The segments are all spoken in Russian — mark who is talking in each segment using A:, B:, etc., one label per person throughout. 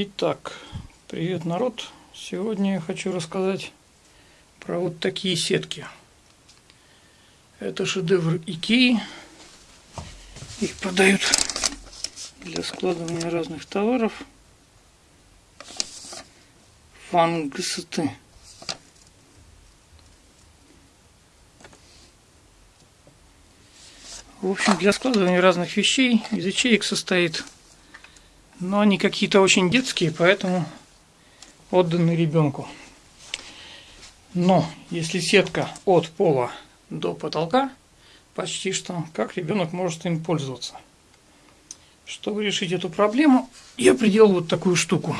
A: Итак, привет, народ! Сегодня я хочу рассказать про вот такие сетки. Это шедевр Икеи. Их продают для складывания разных товаров. Фангсты. В общем, для складывания разных вещей из ячеек состоит но они какие-то очень детские, поэтому отданы ребенку. Но если сетка от пола до потолка, почти что, как ребенок может им пользоваться. Чтобы решить эту проблему, я приделал вот такую штуку.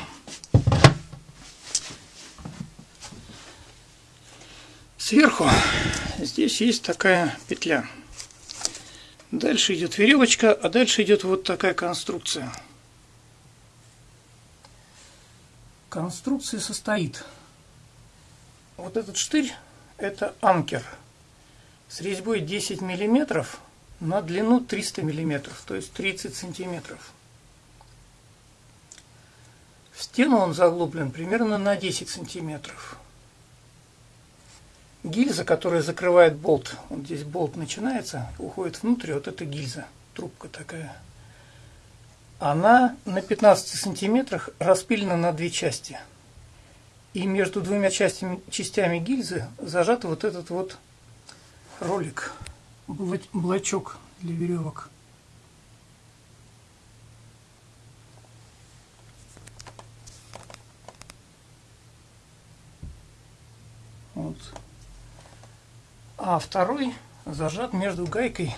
A: Сверху здесь есть такая петля. Дальше идет веревочка, а дальше идет вот такая конструкция – конструкция состоит. Вот этот штырь – это анкер с резьбой 10 миллиметров на длину 300 миллиметров, то есть 30 сантиметров. В стену он заглублен примерно на 10 сантиметров. Гильза, которая закрывает болт, вот здесь болт начинается, уходит внутрь, вот эта гильза, трубка такая – она на 15 сантиметрах распилена на две части. И между двумя частями, частями гильзы зажат вот этот вот ролик, блочок для веревок. Вот. А второй зажат между гайкой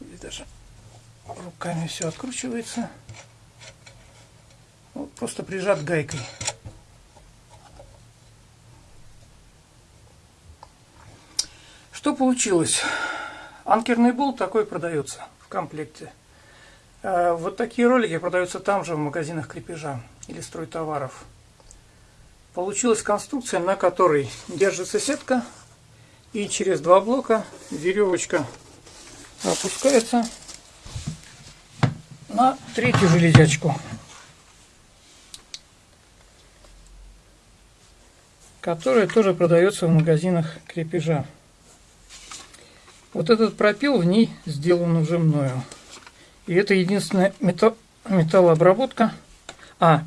A: или даже руками все откручивается. Вот, просто прижат гайкой. Что получилось? Анкерный болт такой продается в комплекте. А вот такие ролики продаются там же в магазинах крепежа или стройтоваров. Получилась конструкция, на которой держится сетка и через два блока веревочка опускается на третью железячку, которая тоже продается в магазинах крепежа. Вот этот пропил в ней сделан уже мною. И это единственная металл, металлообработка. А,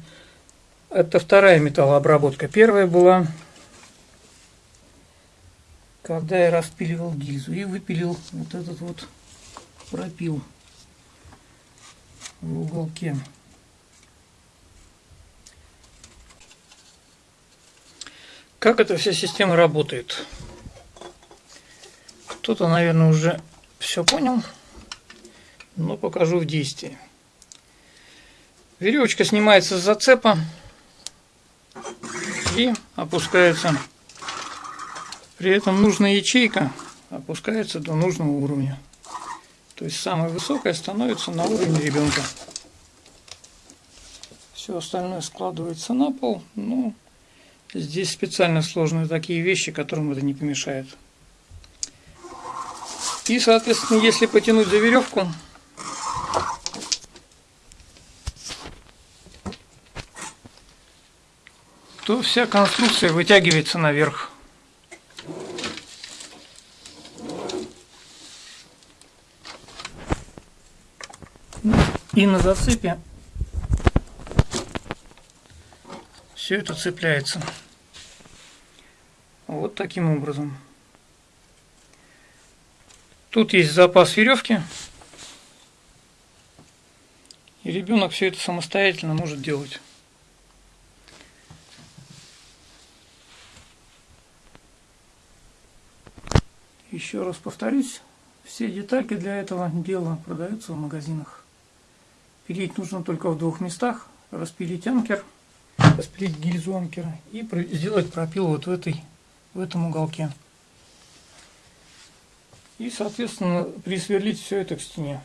A: это вторая металлообработка. Первая была, когда я распиливал гильзу и выпилил вот этот вот пропил в уголке. Как эта вся система работает? Кто-то, наверное, уже все понял, но покажу в действии. Веревочка снимается с зацепа и опускается. При этом нужная ячейка опускается до нужного уровня. То есть самая высокая становится на уровне ребенка. Все остальное складывается на пол. Ну, здесь специально сложные такие вещи, которым это не помешает. И, соответственно, если потянуть за веревку, то вся конструкция вытягивается наверх. И на зацепе все это цепляется. Вот таким образом. Тут есть запас веревки. И ребенок все это самостоятельно может делать. Еще раз повторюсь, все детальки для этого дела продаются в магазинах. Пилить нужно только в двух местах. Распилить анкер, распилить гильзу анкера и сделать пропил вот в, этой, в этом уголке. И, соответственно, присверлить все это к стене.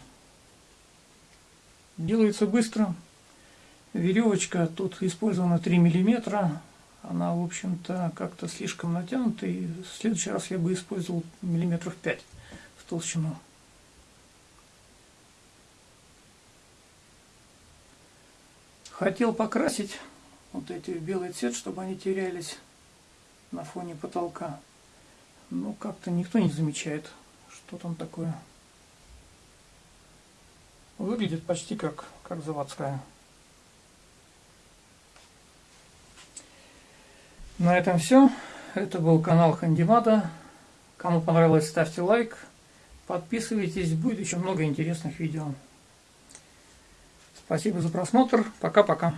A: Делается быстро. Веревочка тут использована 3 миллиметра. Она, в общем-то, как-то слишком натянута. И в следующий раз я бы использовал миллиметров 5 в толщину. Хотел покрасить вот эти в белый цвет, чтобы они терялись на фоне потолка. Но как-то никто не замечает, что там такое. Выглядит почти как, как заводская. На этом все. Это был канал Хандимада. Кому понравилось, ставьте лайк. Подписывайтесь, будет еще много интересных видео. Спасибо за просмотр. Пока-пока.